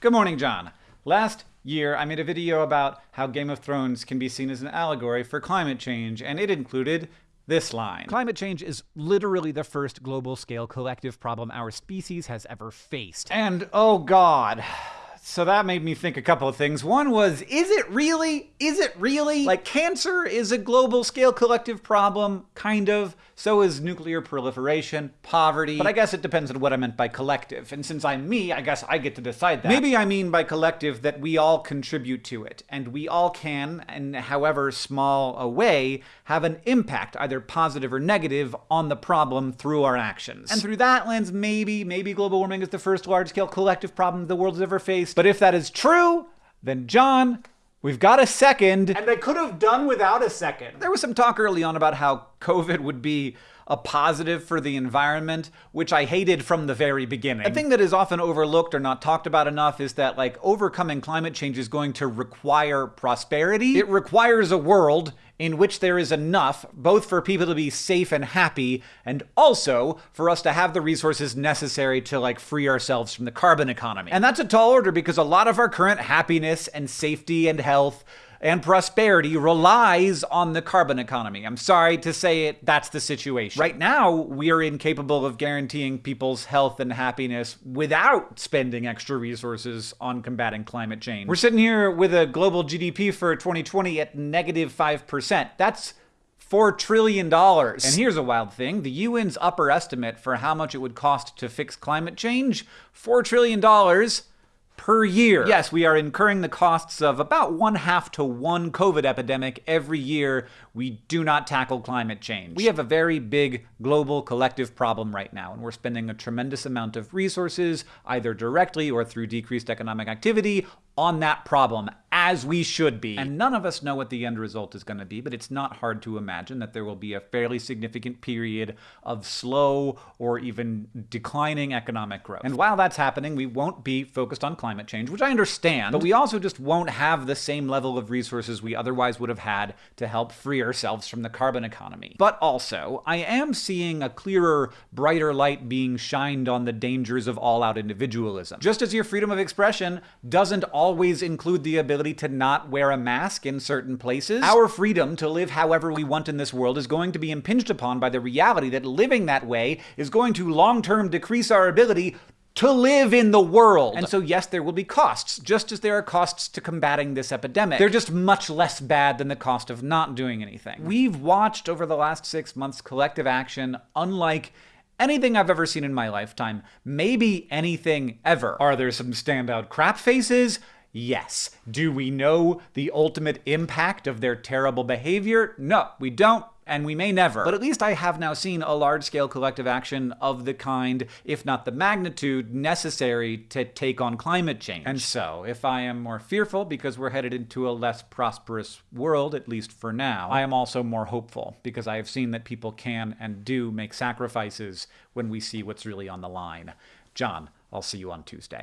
Good morning, John. Last year, I made a video about how Game of Thrones can be seen as an allegory for climate change, and it included this line. Climate change is literally the first global scale collective problem our species has ever faced. And oh god. So that made me think a couple of things. One was, is it really? Is it really? Like, cancer is a global scale collective problem, kind of. So is nuclear proliferation, poverty. But I guess it depends on what I meant by collective. And since I'm me, I guess I get to decide that. Maybe I mean by collective that we all contribute to it. And we all can, in however small a way, have an impact, either positive or negative, on the problem through our actions. And through that lens, maybe, maybe global warming is the first large scale collective problem the world has ever faced. But if that is true, then John, we've got a second. And they could have done without a second. There was some talk early on about how COVID would be a positive for the environment, which I hated from the very beginning. A thing that is often overlooked or not talked about enough is that, like, overcoming climate change is going to require prosperity. It requires a world in which there is enough both for people to be safe and happy and also for us to have the resources necessary to like free ourselves from the carbon economy. And that's a tall order because a lot of our current happiness and safety and health and prosperity relies on the carbon economy. I'm sorry to say it, that's the situation. Right now, we are incapable of guaranteeing people's health and happiness without spending extra resources on combating climate change. We're sitting here with a global GDP for 2020 at negative 5%. That's $4 trillion. And here's a wild thing the UN's upper estimate for how much it would cost to fix climate change $4 trillion per year. Yes, we are incurring the costs of about one half to one COVID epidemic every year we do not tackle climate change. We have a very big global collective problem right now, and we're spending a tremendous amount of resources, either directly or through decreased economic activity, on that problem, as we should be. And none of us know what the end result is going to be, but it's not hard to imagine that there will be a fairly significant period of slow or even declining economic growth. And while that's happening, we won't be focused on climate change, which I understand, but we also just won't have the same level of resources we otherwise would have had to help free ourselves from the carbon economy. But also, I am seeing a clearer, brighter light being shined on the dangers of all-out individualism. Just as your freedom of expression doesn't always include the ability to not wear a mask in certain places, our freedom to live however we want in this world is going to be impinged upon by the reality that living that way is going to long-term decrease our ability to live in the world. And so, yes, there will be costs, just as there are costs to combating this epidemic. They're just much less bad than the cost of not doing anything. We've watched over the last six months collective action unlike anything I've ever seen in my lifetime. Maybe anything ever. Are there some standout crap faces? Yes. Do we know the ultimate impact of their terrible behavior? No, we don't and we may never. But at least I have now seen a large-scale collective action of the kind, if not the magnitude, necessary to take on climate change. And so, if I am more fearful because we're headed into a less prosperous world, at least for now, I am also more hopeful because I have seen that people can and do make sacrifices when we see what's really on the line. John, I'll see you on Tuesday.